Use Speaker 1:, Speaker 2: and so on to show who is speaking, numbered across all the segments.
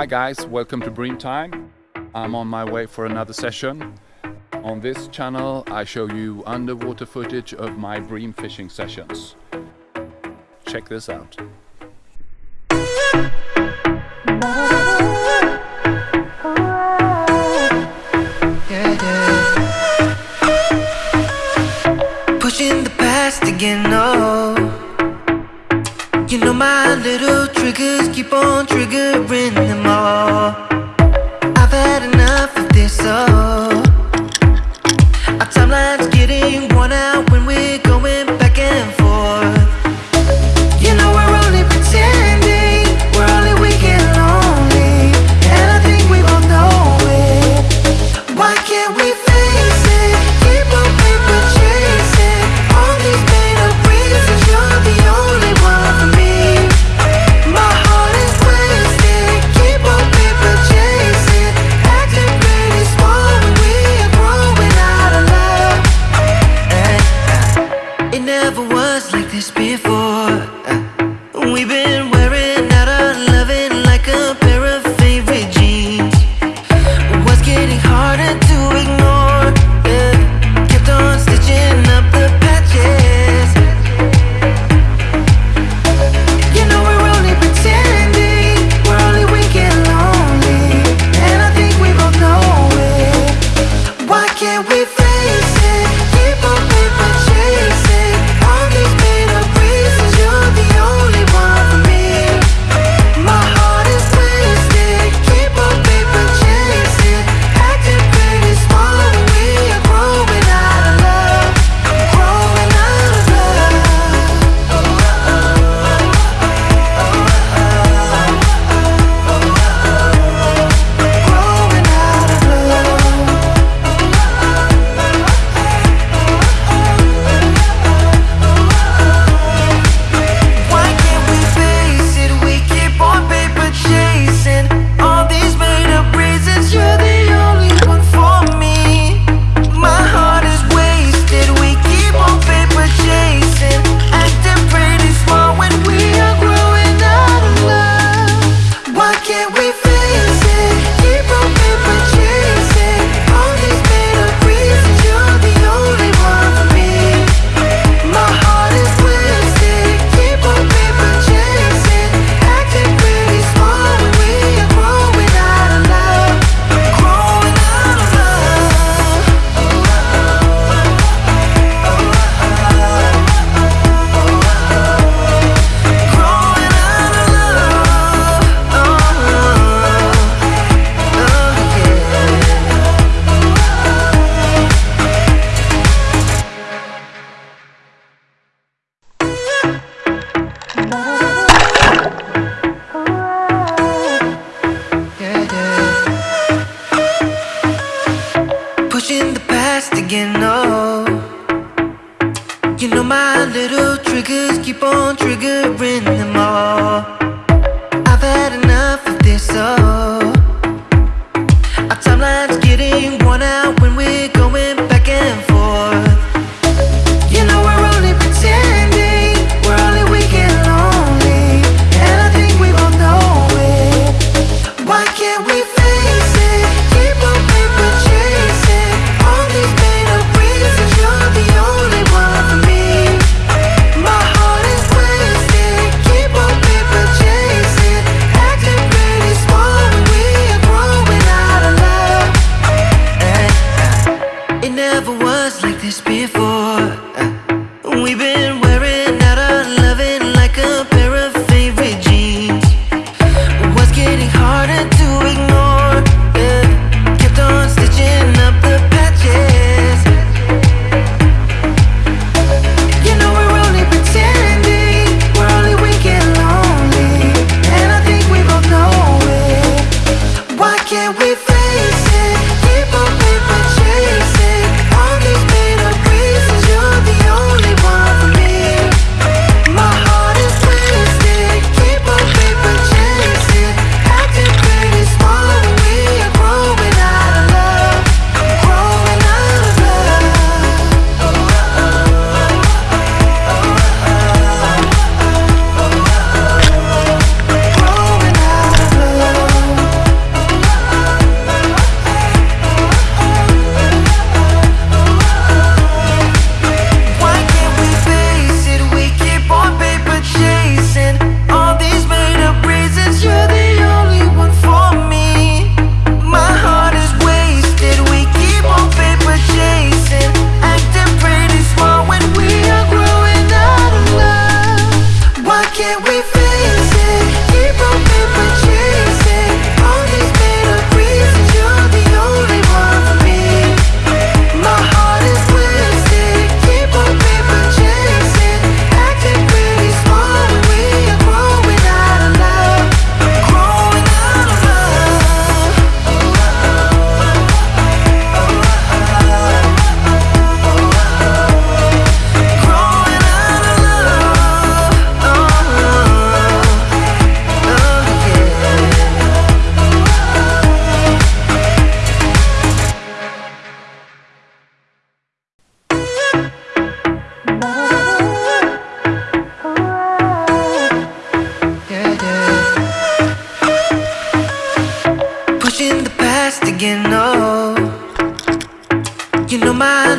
Speaker 1: Hi guys, welcome to Bream Time. I'm on my way for another session. On this channel I show you underwater footage of my bream fishing sessions. Check this out.
Speaker 2: triggers keep on triggering them all. was like this before. again, no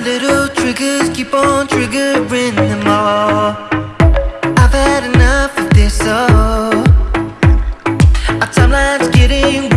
Speaker 2: little triggers keep on triggering them all. I've had enough of this, oh. Our timeline's getting